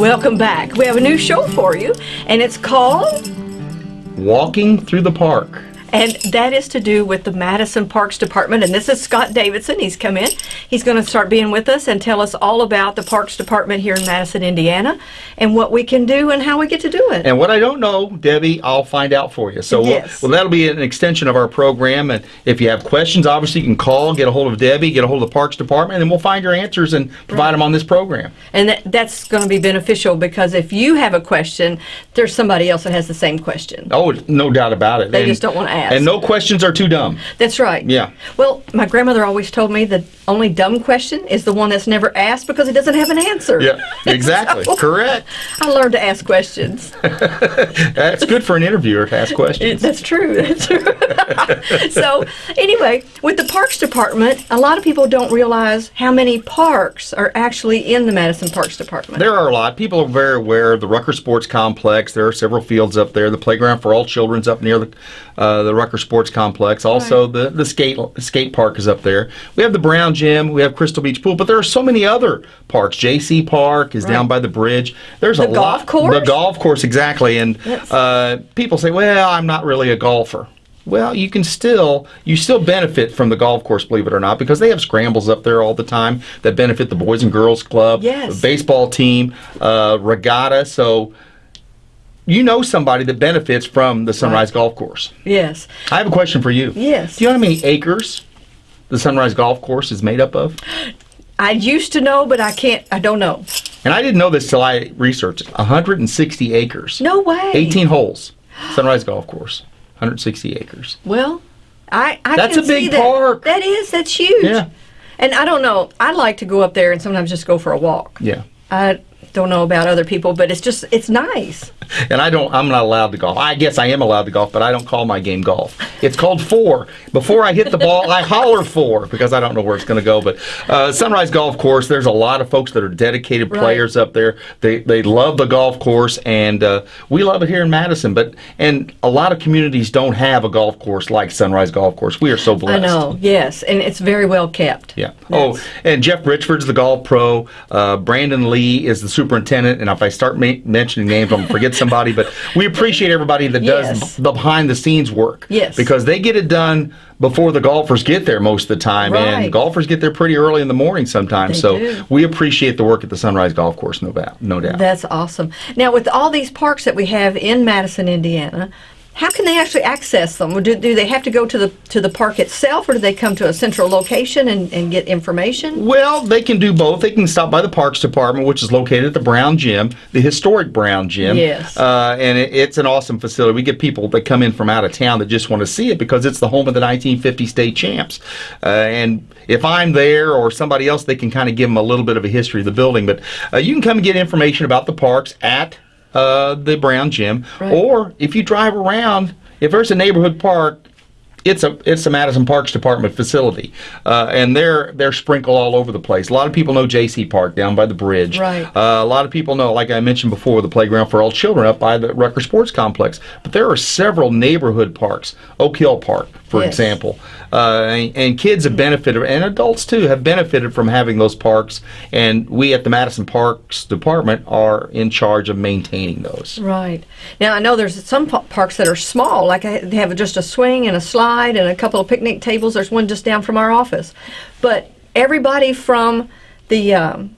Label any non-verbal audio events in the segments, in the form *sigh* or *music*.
Welcome back. We have a new show for you, and it's called, Walking through the park. and that is to do with the Madison Parks Department. And this is Scott Davidson. He's come in. He's going to start being with us and tell us all about the Parks Department here in Madison, Indiana, and what we can do and how we get to do it. And what I don't know, Debbie, I'll find out for you. So, we'll- Yes. well, that'll be an extension of our program. And if you have questions, obviously you can call, get a hold of Debbie, get a hold of the Parks Department, and we'll find your answers and provide them on this program. And that, that's going to be beneficial because if you have a question, there's somebody else that has the same question. Oh, no doubt about it. They And- just don't wanna ask. And no questions are too dumb. That's right. Yeah. Well, my grandmother always told me the only dumb question is the one that's never asked because it doesn't have an answer. Yeah, exactly. *laughs* So, Correct. I learned to ask questions. *laughs* That's good for an interviewer to ask questions. that's true. That's true. *laughs* so, anyway, with the Parks Department, a lot of people don't realize how many parks are actually in the Madison Parks Department. There are a lot. People are very aware of the Rucker Sports Complex. There are several fields up there. The playground for all children's up near the uh, the Rucker Sports Complex. Also, the the skate skate park is up there. We have the Brown Gym. We have Crystal Beach Pool. But there are so many other parks. JC Park is down by the bridge. There's a golf lot. course? The golf course, exactly. And uh, people say, "Well, I'm not really a golfer." Well, you can still you still benefit from the golf course, believe it or not, because they have scrambles up there all the time that benefit the Boys and Girls Club, Yes. baseball team, uh, regatta. So you know somebody that benefits from the Sunrise Golf Course. yes. I have a question for you. Yes. Do you know how many acres the Sunrise Golf Course is made up of? I used to know, but I can't. I don't know. And I didn't know this till I researched it. 160 acres. No way. 18 holes. Sunrise Golf Course. 160 acres. Well, I, I That's can a big see that. park. That is. That's huge. Yeah. And I don't know. I like to go up there and sometimes just go for a walk. Yeah. I don't know about other people, but it's just it's nice. *laughs* And I don't, I'm not allowed to golf. I guess I am allowed to golf, but I don't call my game golf. It's called fore. Before I hit the ball, I holler fore because I don't know where it's going to go. But uh, Sunrise Golf Course, there's a lot of folks that are dedicated Right. players up there. They, they love the golf course, and uh, we love it here in Madison. But and a lot of communities don't have a golf course like Sunrise Golf Course. We are so blessed. I know. Yes, and it's very well kept. Yeah. Oh, and Jeff Richford's the golf pro. Uh, Brandon Lee is the superintendent. And if I start mentioning names, I'm gonna forget somebody. But we appreciate everybody that Yes. does the behind the scenes work. Yes. Because they get it done before the golfers get there most of the time, Right. and golfers get there pretty early in the morning sometimes. They so do. we appreciate the work at the Sunrise Golf Course, no doubt. No doubt. That's awesome. Now, with all these parks that we have in Madison, Indiana, how can they actually access them? Do, do they have to go to the to the park itself, or do they come to a central location and, and get information? Well, they can do both. They can stop by the Parks Department, which is located at the Brown Gym, the historic Brown Gym. Yes. Uh, and it, it's an awesome facility. We get people that come in from out of town that just want to see it because it's the home of the 1950 state champs. Uh, and if I'm there or somebody else, they can kind of give them a little bit of a history of the building. But uh, you can come and get information about the parks at uh, the Brown Gym. Right. Or if you drive around, if there's a neighborhood park, it's a it's a Madison Parks Department facility, uh, and they're they're sprinkled all over the place. A lot of people know J.C. Park down by the bridge. Right. Uh, a lot of people know, like I mentioned before, the playground for all children up by the Rucker Sports Complex. But there are several neighborhood parks, Oak Hill Park, for Yes. example, uh, and, and kids have benefited, and adults too have benefited from having those parks. And we at the Madison Parks Department are in charge of maintaining those. Right. Now, I know there's some parks that are small, like I- they have just a swing and a slide and a couple of picnic tables. There's one just down from our office. But everybody from the um,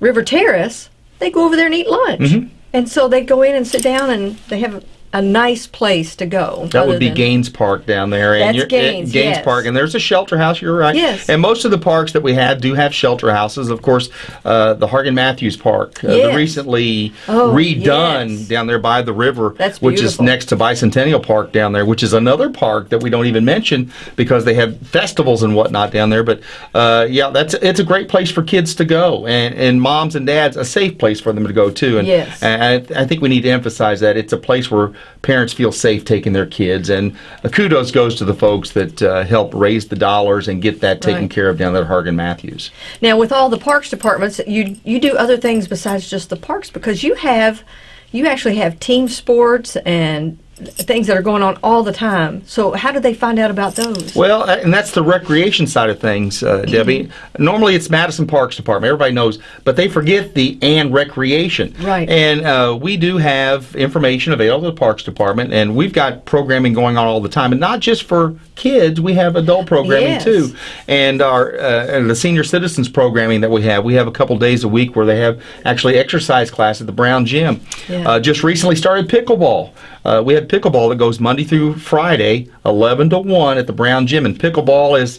River Terrace, they go over there and eat lunch. Mm-hmm. And so they go in and sit down and they have a, nice place to go. That would be Gaines Park down there. And That's Gaines, Gaines yes. Park, and there's a shelter house. You're right. Yes. And most of the parks that we have do have shelter houses. Of course, uh, the Hargan Matthews Park, uh, the recently Oh, redone yes. down there by the river, which is next to Bicentennial Park down there, which is another park that we don't even mention because they have festivals and whatnot down there. But uh, yeah, that's it's a great place for kids to go, and and moms and dads a safe place for them to go too. And Yes. and I, I think we need to emphasize that it's a place where parents feel safe taking their kids. And kudos goes to the folks that uh, help raise the dollars and get that taken Right. care of down there at Hargan Matthews. Now, with all the parks departments, you you do other things besides just the parks because you have you actually have team sports and things that are going on all the time. So how do they find out about those? Well, uh, and that's the recreation side of things, uh, Debbie. Normally, it's Madison Parks Department. Everybody knows, but they forget the and recreation. Right. And uh, we do have information available to the Parks Department, and we've got programming going on all the time, and not just for kids. We have adult programming Yes. too, and our uh, and the senior citizens programming that we have. We have a couple days a week where they have actually exercise class at the Brown Gym. Yeah. Uh, just recently started pickleball. Uh, we have pickleball that goes Monday through Friday, 11 to 1 at the Brown Gym. And pickleball is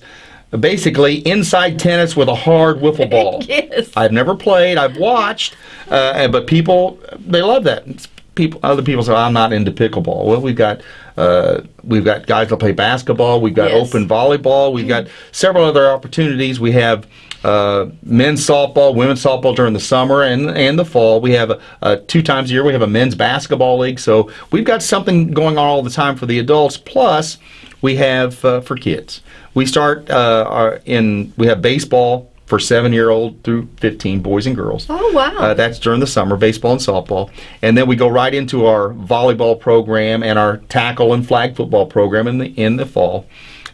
basically inside tennis with a hard wiffle *laughs* ball. Yes. I've never played, I've watched, uh, but people, they love that. It's people, other people say, I'm not into pickleball. Well, we've got. Uh, we've got guys that play basketball. We've got Yes. open volleyball. We've got several other opportunities. We have uh, men's softball, women's softball during the summer and and the fall. We have uh, two times a year. We have a men's basketball league. So we've got something going on all the time for the adults. Plus, we have uh, for kids. We start uh, our, in we have baseball for seven year old through 15 boys and girls. Oh, wow. Uh, that's during the summer, baseball and softball. And then we go right into our volleyball program and our tackle and flag football program in the in the fall.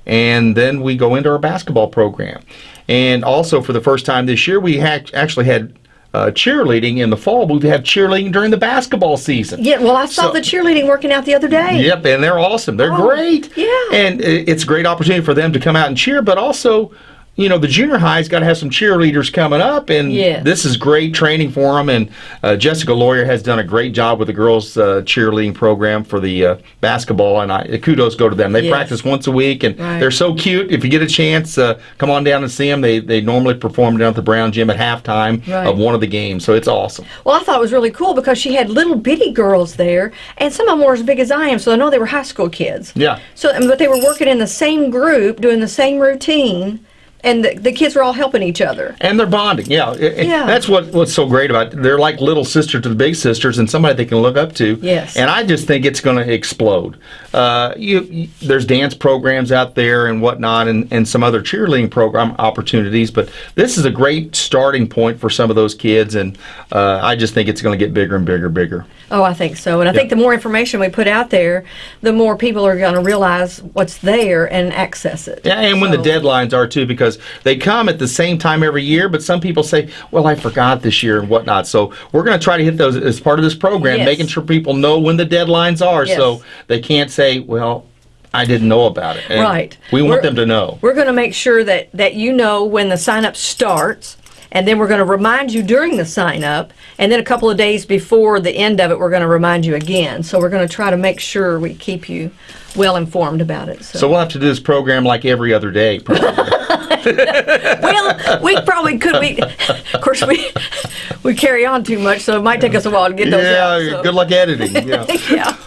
And then we go into our basketball program. And also for the first time this year, we ha- actually had uh, cheerleading in the fall. We've had cheerleading during the basketball season. Yeah, well, I saw So- the cheerleading working out the other day. Yep, and they're awesome. They're Oh, great. yeah. And it's a great opportunity for them to come out and cheer, but also, you know, the junior high's got to have some cheerleaders coming up, and Yes. this is great training for them. And uh, Jessica Lawyer has done a great job with the girls' uh, cheerleading program for the uh, basketball, and I, kudos go to them. They Yes. practice once a week, and Right. they're so cute. If you get a chance, uh, come on down and see them. They they normally perform down at the Brown Gym at halftime Right. of one of the games, so it's awesome. Well, I thought it was really cool because she had little bitty girls there, and some of them were as big as I am, so I know they were high school kids. Yeah. So, but they were working in the same group, doing the same routine, and the, the kids were all helping each other. And they're bonding, yeah. It- Yeah. That's what what's so great about it. They're like little sister to the big sisters, and somebody they can look up to. Yes. And I just think it's going to explode. Uh, you, you, there's dance programs out there and whatnot, and, and some other cheerleading program opportunities. But this is a great starting point for some of those kids, and uh, I just think it's going to get bigger and bigger, and bigger. Oh, I think so. And I think the more information we put out there, the more people are going to realize what's there and access it. Yeah, and when the deadlines are too, because they come at the same time every year, but some people say, well, I forgot this year and whatnot. So we're going to try to hit those as part of this program, Yes. making sure people know when the deadlines are Yes. so they can't say, well, I didn't know about it. And Right. We want We're- them to know. We're going to make sure that, that you know when the sign up starts, and then we're going to remind you during the sign up, and then a couple of days before the end of it, we're going to remind you again. So we're going to try to make sure we keep you well informed about it. So we'll have to do this program like every other day. probably. *laughs* *laughs* well, we probably could. We, *laughs* of course, we *laughs* we carry on too much, so it might take us a while to get those yeah, out. so. good luck editing. Yeah. yeah.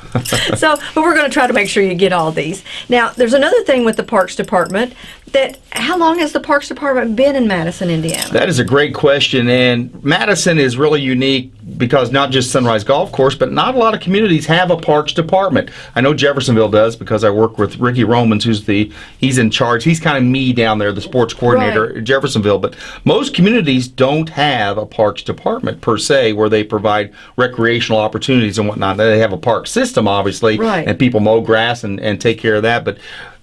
So, but we're going to try to make sure you get all these. Now, there's another thing with the Parks Department that how long has the Parks Department been in Madison, Indiana? That is a great question, and Madison is really unique because not just Sunrise Golf Course, but not a lot of communities have a parks department. I know Jeffersonville does because I work with Ricky Romans, who's the he's in charge. He's kind of me down there, the sports coordinator Right. at Jeffersonville. But most communities don't have a parks department per se, where they provide recreational opportunities and whatnot. They have a park system, obviously, Right. and people mow grass and, and take care of that, but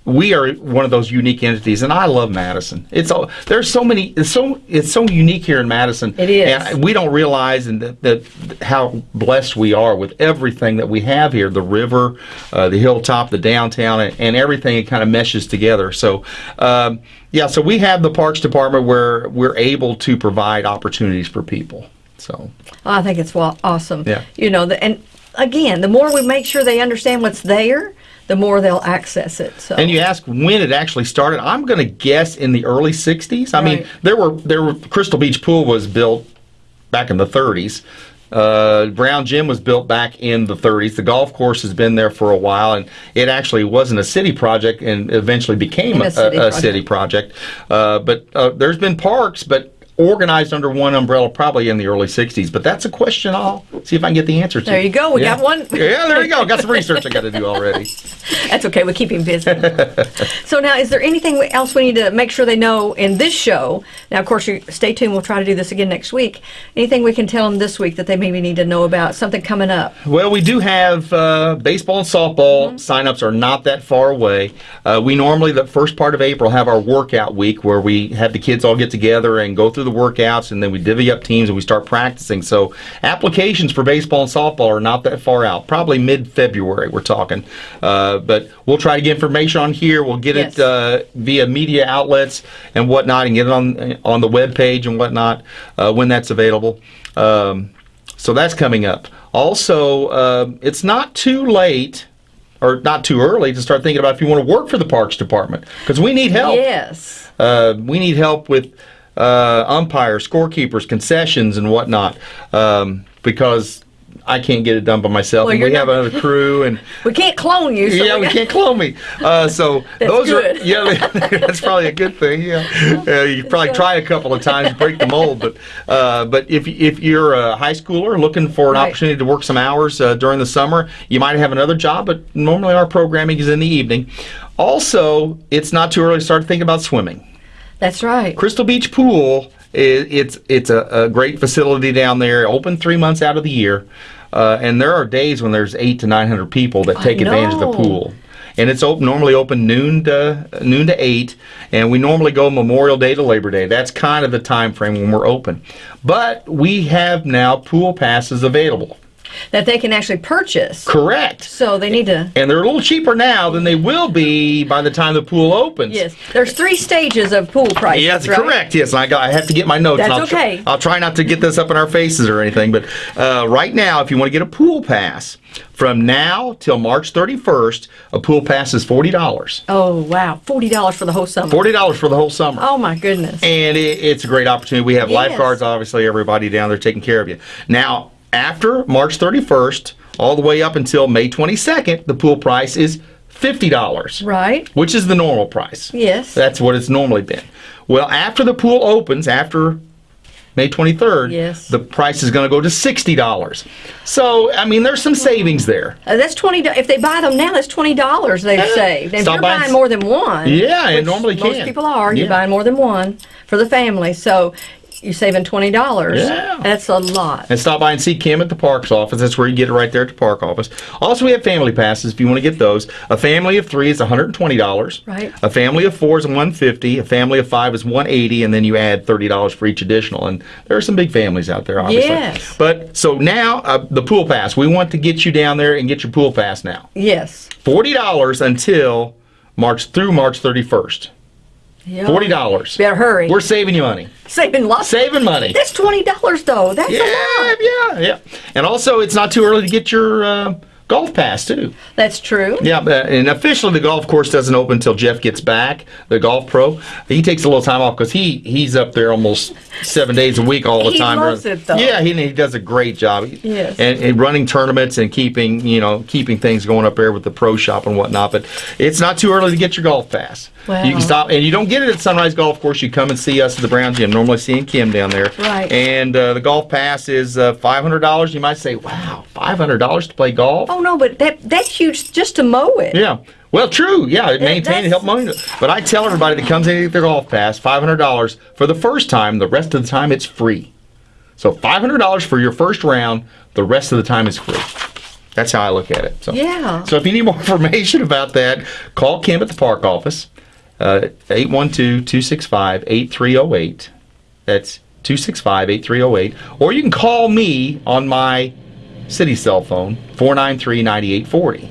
we are one of those unique entities, and I love Madison. It's all there's so many. It's so it's so unique here in Madison. It is. and we don't realize and that, that how blessed we are with everything that we have here: the river, uh, the hilltop, the downtown, and, and everything. It kind of meshes together. So. Um, yeah, so we have the Parks Department where we're able to provide opportunities for people. So I think it's awesome. Yeah. You know, and again, the more we make sure they understand what's there, the more they'll access it. So. And you ask when it actually started. I'm going to guess in the early '60s. I mean, there were there were Crystal Beach Pool was built back in the 30s. Uh, Brown Gym was built back in the 30s. The golf course has been there for a while, and it actually wasn't a city project, and eventually became a, a city a, a project. city project. Uh, but uh, there's been parks, but organized under one umbrella probably in the early 60s. But that's a question I'll see if I can get the answer to. There you go. We Yeah. got one. Yeah, there you go. Got some research I got to do already. *laughs* That's okay. We keep him busy. so now, is there anything else we need to make sure they know in this show? Now, of course, you stay tuned. We'll try to do this again next week. Anything we can tell them this week that they maybe need to know about? Something coming up? Well, we do have uh, baseball and softball signups are not that far away. Uh, we normally the first part of April have our workout week where we have the kids all get together and go through the workouts, and then we divvy up teams and we start practicing. So applications for baseball and softball are not that far out. Probably mid-February we're talking, uh, but we'll try to get information on here. We'll get Yes. it uh, via media outlets and whatnot, and get it on on the web page and whatnot uh, when that's available. Um, so that's coming up. Also, uh, it's not too late or not too early to start thinking about if you want to work for the Parks Department because we need help. Yes. Uh, we need help with uh, umpires, scorekeepers, concessions, and whatnot um, because I can't get it done by myself. Well, and we have not- another crew and. *laughs* We can't clone you. So yeah, we got- can't clone me. Uh, so *laughs* those good. are yeah, *laughs* that's probably a good thing. Yeah, uh, you probably try a couple of times, break the mold. But uh, but if if you're a high schooler looking for an Right. opportunity to work some hours uh, during the summer, you might have another job. But normally our programming is in the evening. Also, it's not too early to start thinking about swimming. That's right. Crystal Beach Pool, i it's it's a, a great facility down there, open three months out of the year, uh, and there are days when there's eight to nine hundred people that take advantage of the pool. And it's open, normally open noon to noon to eight, and we normally go Memorial Day to Labor Day. That's kind of the time frame when we're open. But we have now pool passes available. That they can actually purchase. Correct. So they need to. And they're a little cheaper now than they will be by the time the pool opens. Yes. There's three stages of pool prices. Yes, right? correct. Yes, I got. I have to get my notes. That's I'll tr- okay. I'll try not to get this up in our faces or anything. But uh, right now, if you want to get a pool pass from now till March 31st, a pool pass is forty dollars. Oh wow, forty dollars for the whole summer. Forty dollars for the whole summer. Oh my goodness. And it, it's a great opportunity. We have Yes. lifeguards, obviously, everybody down there taking care of you. Now, after March 31st, all the way up until May 22nd, the pool price is $50. Right. Which is the normal price. Yes. That's what it's normally been. Well, after the pool opens, after May 23rd, Yes. the price is going to go to $60. So, I mean, there's some savings there. Uh, that's twenty. do- If they buy them now, that's twenty dollars they've Yeah. saved. And if you're buying buying more than one, Yeah, it normally most can. people are. You're buying more than one for the family, so you're saving twenty dollars. Yeah. That's a lot. And stop by and see Kim at the parks office. That's where you get it right there at the park office. Also, we have family passes if you want to get those. A family of three is $120. Right. A family of four is 150. A family of five is 180, and then you add $30 for each additional. And there are some big families out there, obviously. Yes. But so now uh, the pool pass. We want to get you down there and get your pool pass now. Yes. Forty dollars until March through March 31st. Yeah. Forty dollars. Better hurry. We're saving you money. saving lots. Saving money. That's twenty dollars though. That's a lot. yeah, yeah. And also, it's not too early to get your uh, golf pass too. That's true. Yeah, and officially the golf course doesn't open until Jeff gets back. The golf pro, he takes a little time off because he he's up there almost seven days a week all the He time. loves it, though. Yeah, he, he does a great job. Yes. and, and running tournaments and keeping you know keeping things going up there with the pro shop and whatnot. But it's not too early to get your golf pass. Wow. You can stop, and you don't get it at Sunrise Golf Of Course. You come and see us at the Brown Gym. Normally seeing Kim down there. Right. And uh, the golf pass is uh, five hundred dollars. You might say, "Wow, five hundred dollars to play golf." Oh no, but that that's huge just to mow it. Yeah. Well, true. Yeah, it maintain and help money. But I tell everybody that comes in to get their golf pass, five hundred dollars for the first time. The rest of the time, it's free. So five hundred dollars for your first round. The rest of the time is free. That's how I look at it. So Yeah. So if you need more *laughs* information about that, call Kim at the park office, Uh, 812-265-8308. That's 265-8308. Or you can call me on my city cell phone, 493-9840.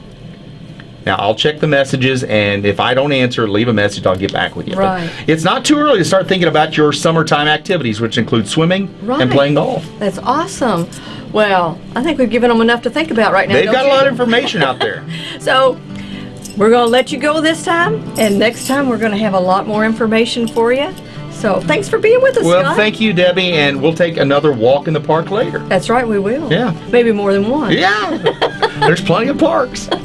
Now I'll check the messages, and if I don't answer, leave a message. I'll get back with you. But Right. it's not too early to start thinking about your summertime activities, which include swimming Right. and playing golf. That's awesome. Well, I think we've given them enough to think about right now. They've got a lot of information out there. *laughs* So we're going to let you go this time, and next time we're going to have a lot more information for you. So thanks for being with us, Well, Scott. thank you, Debbie, and we'll take another walk in the park later. That's right, we will. Yeah. Maybe more than one. Yeah, *laughs* there's plenty of parks. *laughs*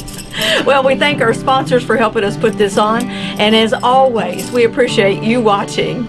Well, we thank our sponsors for helping us put this on. And as always, we appreciate you watching.